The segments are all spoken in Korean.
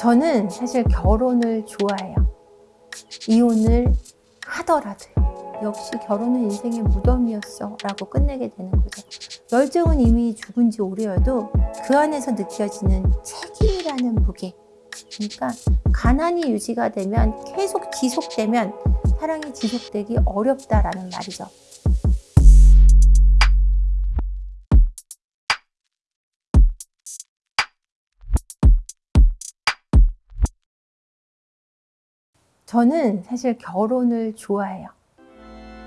저는 사실 결혼을 좋아해요. 이혼을 하더라도요. 역시 결혼은 인생의 무덤이었어 라고 끝내게 되는 거죠. 열정은 이미 죽은 지 오래여도 그 안에서 느껴지는 책임이라는 무게. 그러니까 가난이 유지가 되면 계속 지속되면 사랑이 지속되기 어렵다라는 말이죠. 저는 사실 결혼을 좋아해요.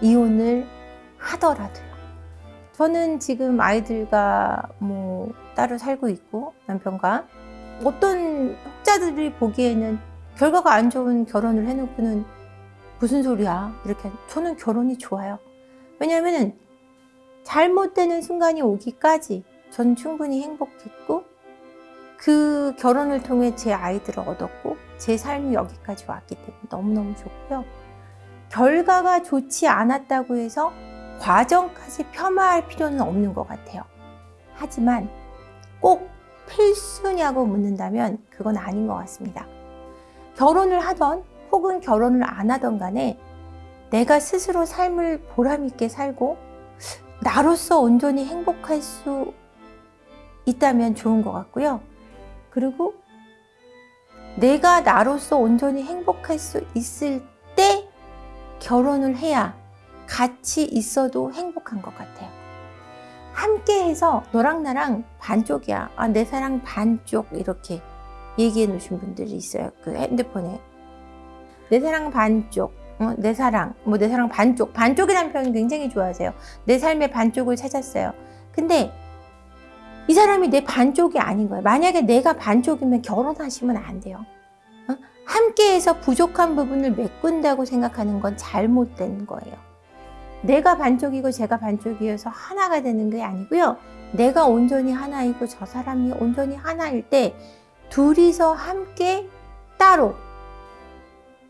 이혼을 하더라도요. 저는 지금 아이들과 뭐 따로 살고 있고 남편과 어떤 학자들이 보기에는 결과가 안 좋은 결혼을 해놓고는 무슨 소리야 이렇게 저는 결혼이 좋아요. 왜냐하면 잘못되는 순간이 오기까지 전 충분히 행복했고 그 결혼을 통해 제 아이들을 얻었고 제 삶이 여기까지 왔기 때문에 너무너무 좋고요. 결과가 좋지 않았다고 해서 과정까지 폄하할 필요는 없는 것 같아요. 하지만 꼭 필수냐고 묻는다면 그건 아닌 것 같습니다. 결혼을 하던 혹은 결혼을 안 하던 간에 내가 스스로 삶을 보람있게 살고 나로서 온전히 행복할 수 있다면 좋은 것 같고요. 그리고 내가 나로서 온전히 행복할 수 있을 때 결혼을 해야 같이 있어도 행복한 것 같아요. 함께 해서 너랑 나랑 반쪽이야. 아, 내 사랑 반쪽 이렇게 얘기해 놓으신 분들이 있어요. 그 핸드폰에. 내 사랑 반쪽, 어, 내 사랑, 뭐 내 사랑 반쪽. 반쪽이라는 표현 굉장히 좋아하세요. 내 삶의 반쪽을 찾았어요. 근데 이 사람이 내 반쪽이 아닌 거예요. 만약에 내가 반쪽이면 결혼하시면 안 돼요. 어? 함께해서 부족한 부분을 메꾼다고 생각하는 건 잘못된 거예요. 내가 반쪽이고 제가 반쪽이어서 하나가 되는 게 아니고요. 내가 온전히 하나이고 저 사람이 온전히 하나일 때 둘이서 함께 따로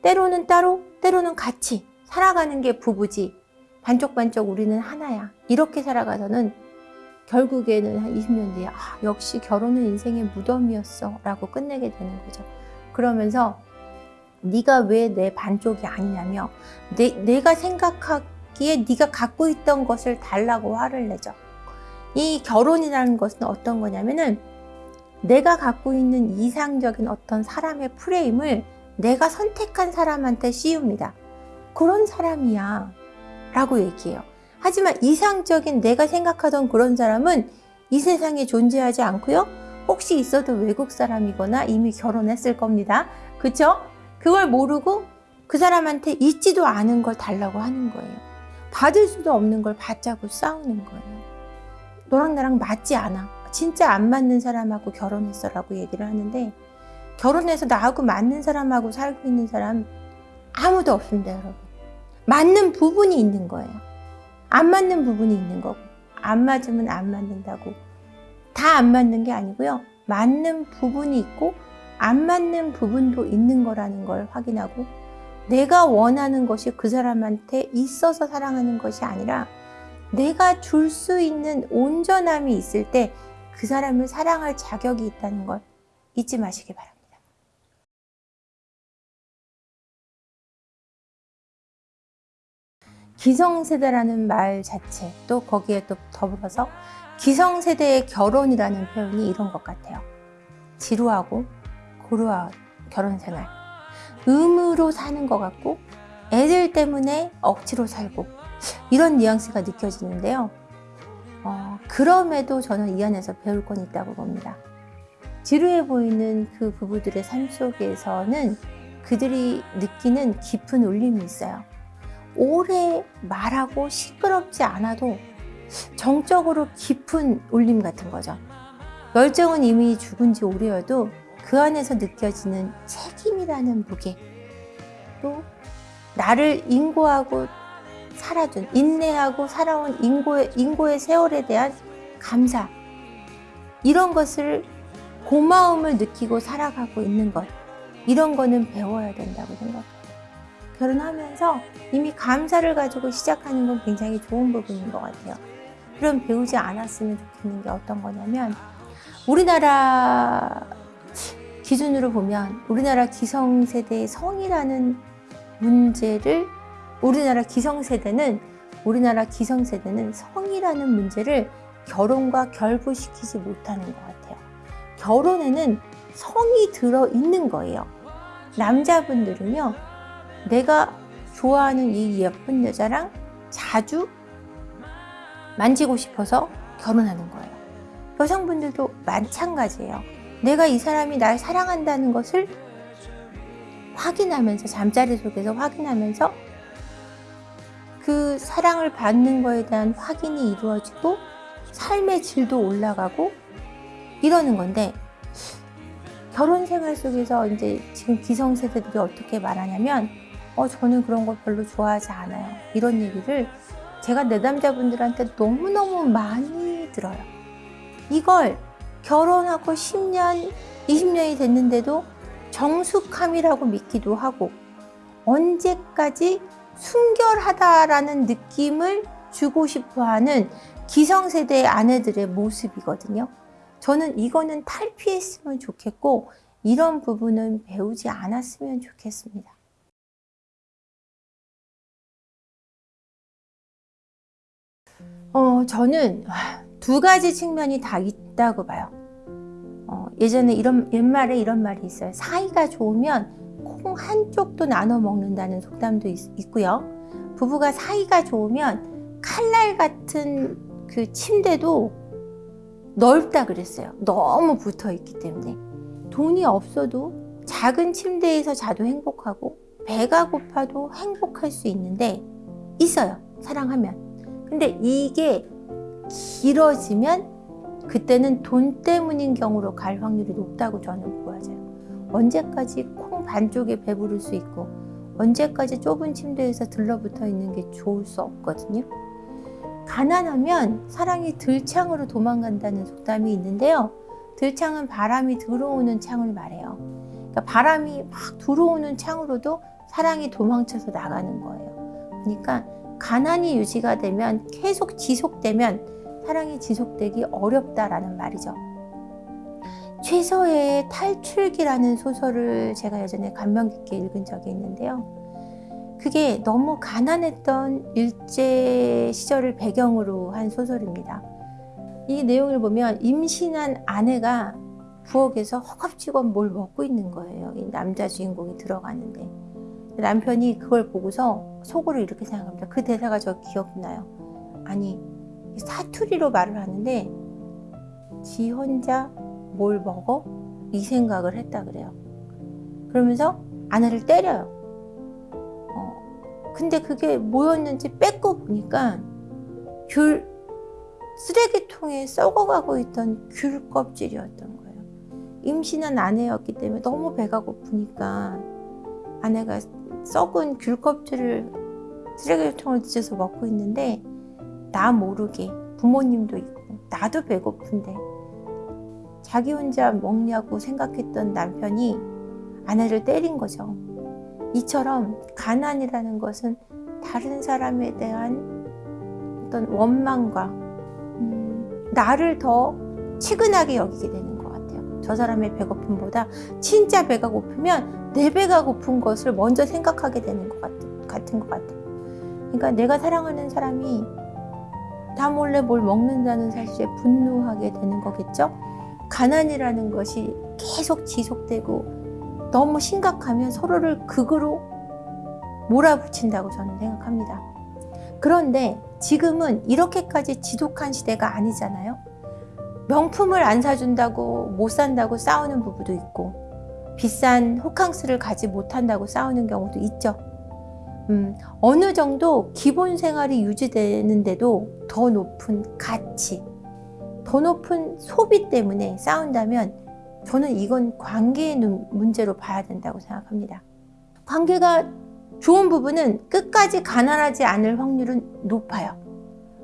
때로는 따로 때로는 같이 살아가는 게 부부지 반쪽반쪽 우리는 하나야 이렇게 살아가서는 결국에는 한 20년 뒤에 아, 역시 결혼은 인생의 무덤이었어 라고 끝내게 되는 거죠 그러면서 네가 왜 내 반쪽이 아니냐며 내, 내가 생각하기에 네가 갖고 있던 것을 달라고 화를 내죠 이 결혼이라는 것은 어떤 거냐면은 내가 갖고 있는 이상적인 어떤 사람의 프레임을 내가 선택한 사람한테 씌웁니다. 그런 사람이야 라고 얘기해요. 하지만 이상적인 내가 생각하던 그런 사람은 이 세상에 존재하지 않고요. 혹시 있어도 외국 사람이거나 이미 결혼했을 겁니다. 그쵸? 그걸 모르고 그 사람한테 있지도 않은 걸 달라고 하는 거예요. 받을 수도 없는 걸 받자고 싸우는 거예요. 너랑 나랑 맞지 않아. 진짜 안 맞는 사람하고 결혼했어 라고 얘기를 하는데 결혼해서 나하고 맞는 사람하고 살고 있는 사람 아무도 없습니다 여러분 맞는 부분이 있는 거예요 안 맞는 부분이 있는 거고 안 맞으면 안 맞는다고 다 안 맞는 게 아니고요 맞는 부분이 있고 안 맞는 부분도 있는 거라는 걸 확인하고 내가 원하는 것이 그 사람한테 있어서 사랑하는 것이 아니라 내가 줄 수 있는 온전함이 있을 때 그 사람을 사랑할 자격이 있다는 걸 잊지 마시기 바랍니다. 기성세대라는 말 자체 또 거기에 또 더불어서 기성세대의 결혼이라는 표현이 이런 것 같아요. 지루하고 고루한 결혼생활 의무로 사는 것 같고 애들 때문에 억지로 살고 이런 뉘앙스가 느껴지는데요. 어, 그럼에도 저는 이 안에서 배울 건 있다고 봅니다. 지루해 보이는 그 부부들의 삶 속에서는 그들이 느끼는 깊은 울림이 있어요. 오래 말하고 시끄럽지 않아도 정적으로 깊은 울림 같은 거죠. 열정은 이미 죽은 지 오래여도 그 안에서 느껴지는 책임이라는 무게 또 나를 인고하고 살아준 인내하고 살아온 인고의, 인고의 세월에 대한 감사 이런 것을 고마움을 느끼고 살아가고 있는 것 이런 거는 배워야 된다고 생각해요. 결혼하면서 이미 감사를 가지고 시작하는 건 굉장히 좋은 부분인 것 같아요. 그럼 배우지 않았으면 좋겠는 게 어떤 거냐면 우리나라 기준으로 보면 우리나라 기성세대의 성이라는 문제를 우리나라 기성세대는 우리나라 기성세대는 성이라는 문제를 결혼과 결부시키지 못하는 것 같아요. 결혼에는 성이 들어 있는 거예요. 남자분들은요, 내가 좋아하는 이 예쁜 여자랑 자주 만지고 싶어서 결혼하는 거예요. 여성분들도 마찬가지예요. 내가 이 사람이 날 사랑한다는 것을 확인하면서 잠자리 속에서 확인하면서 그 사랑을 받는 거에 대한 확인이 이루어지고 삶의 질도 올라가고 이러는 건데 결혼 생활 속에서 이제 지금 기성세대들이 어떻게 말하냐면 어 저는 그런 걸 별로 좋아하지 않아요 이런 얘기를 제가 내담자분들한테 너무너무 많이 들어요 이걸 결혼하고 10년 20년이 됐는데도 정숙함이라고 믿기도 하고 언제까지 순결하다라는 느낌을 주고 싶어하는 기성세대의 아내들의 모습이거든요. 저는 이거는 탈피했으면 좋겠고 이런 부분은 배우지 않았으면 좋겠습니다. 어, 저는 두 가지 측면이 다 있다고 봐요. 어, 예전에 이런 옛말에 이런 말이 있어요. 사이가 좋으면 콩 한쪽도 나눠 먹는다는 속담도 있, 고요 부부가 사이가 좋으면 칼날 같은 그 침대도 넓다 그랬어요. 너무 붙어 있기 때문에. 돈이 없어도 작은 침대에서 자도 행복하고 배가 고파도 행복할 수 있는데 있어요. 사랑하면. 근데 이게 길어지면 그때는 돈 때문인 경우로 갈 확률이 높다고 저는 보아져요. 언제까지 콩 반쪽에 배부를 수 있고 언제까지 좁은 침대에서 들러붙어 있는 게 좋을 수 없거든요. 가난하면 사랑이 들창으로 도망간다는 속담이 있는데요. 들창은 바람이 들어오는 창을 말해요. 그러니까 바람이 막 들어오는 창으로도 사랑이 도망쳐서 나가는 거예요. 그러니까 가난이 유지가 되면 계속 지속되면 사랑이 지속되기 어렵다라는 말이죠. 최서의 탈출기라는 소설을 제가 예전에 감명 깊게 읽은 적이 있는데요. 그게 너무 가난했던 일제 시절을 배경으로 한 소설입니다. 이 내용을 보면 임신한 아내가 부엌에서 허겁지겁 뭘 먹고 있는 거예요. 이 남자 주인공이 들어가는데. 남편이 그걸 보고서 속으로 이렇게 생각합니다. 그 대사가 저 기억나요. 아니, 사투리로 말을 하는데 지 혼자 뭘 먹어? 이 생각을 했다 그래요. 그러면서 아내를 때려요. 어, 근데 그게 뭐였는지 뺏고 보니까 귤 쓰레기통에 썩어가고 있던 귤 껍질이었던 거예요. 임신한 아내였기 때문에 너무 배가 고프니까 아내가 썩은 귤 껍질을 쓰레기통을 뒤져서 먹고 있는데 나 모르게 부모님도 있고 나도 배고픈데 자기 혼자 먹냐고 생각했던 남편이 아내를 때린 거죠. 이처럼 가난이라는 것은 다른 사람에 대한 어떤 원망과 음, 나를 더 치근하게 여기게 되는 것 같아요. 저 사람의 배고픔보다 진짜 배가 고프면 내 배가 고픈 것을 먼저 생각하게 되는 것 같, 같은 것 같아요. 그러니까 내가 사랑하는 사람이 다 몰래 뭘 먹는다는 사실에 분노하게 되는 거겠죠. 가난이라는 것이 계속 지속되고 너무 심각하면 서로를 극으로 몰아붙인다고 저는 생각합니다. 그런데 지금은 이렇게까지 지독한 시대가 아니잖아요. 명품을 안 사준다고 못 산다고 싸우는 부부도 있고 비싼 호캉스를 가지 못한다고 싸우는 경우도 있죠. 음, 어느 정도 기본 생활이 유지되는데도 더 높은 가치, 더 높은 소비 때문에 싸운다면 저는 이건 관계의 문제로 봐야 된다고 생각합니다. 관계가 좋은 부분은 끝까지 가난하지 않을 확률은 높아요.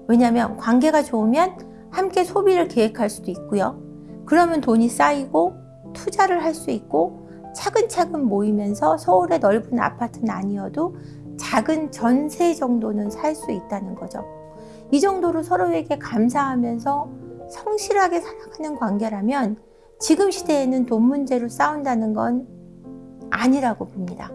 왜냐하면 관계가 좋으면 함께 소비를 계획할 수도 있고요. 그러면 돈이 쌓이고 투자를 할 수 있고 차근차근 모이면서 서울의 넓은 아파트는 아니어도 작은 전세 정도는 살 수 있다는 거죠. 이 정도로 서로에게 감사하면서 성실하게 살아가는 관계라면 지금 시대에는 돈 문제로 싸운다는 건 아니라고 봅니다.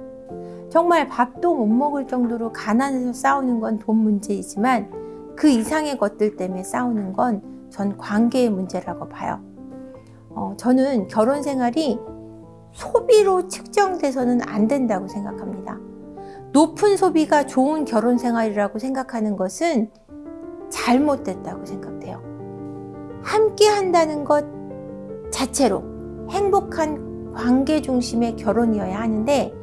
정말 밥도 못 먹을 정도로 가난해서 싸우는 건 돈 문제이지만 그 이상의 것들 때문에 싸우는 건 전 관계의 문제라고 봐요. 어, 저는 결혼 생활이 소비로 측정돼서는 안 된다고 생각합니다. 높은 소비가 좋은 결혼 생활이라고 생각하는 것은 잘못됐다고 생각돼요. 함께 한다는 것 자체로 행복한 관계 중심의 결혼이어야 하는데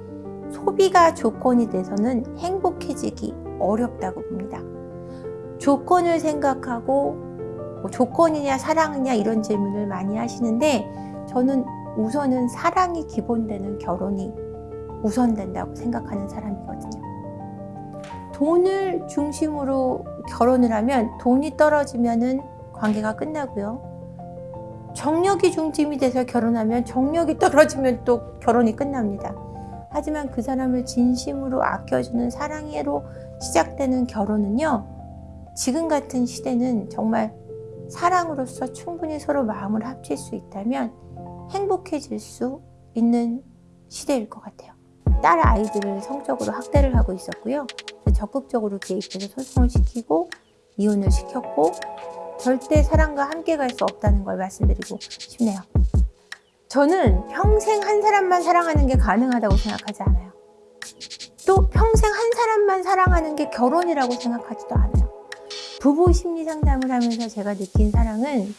소비가 조건이 돼서는 행복해지기 어렵다고 봅니다. 조건을 생각하고 뭐 조건이냐 사랑이냐 이런 질문을 많이 하시는데 저는 우선은 사랑이 기본되는 결혼이 우선된다고 생각하는 사람이거든요. 돈을 중심으로 결혼을 하면 돈이 떨어지면 은 관계가 끝나고요. 정력이 중심이 돼서 결혼하면 정력이 떨어지면 또 결혼이 끝납니다. 하지만 그 사람을 진심으로 아껴주는 사랑으로 시작되는 결혼은요. 지금 같은 시대는 정말 사랑으로서 충분히 서로 마음을 합칠 수 있다면 행복해질 수 있는 시대일 것 같아요. 딸 아이들을 성적으로 학대를 하고 있었고요. 적극적으로 개입해서 소송을 시키고 이혼을 시켰고 절대 사랑과 함께 갈 수 없다는 걸 말씀드리고 싶네요. 저는 평생 한 사람만 사랑하는 게 가능하다고 생각하지 않아요. 또 평생 한 사람만 사랑하는 게 결혼이라고 생각하지도 않아요. 부부 심리 상담을 하면서 제가 느낀 사랑은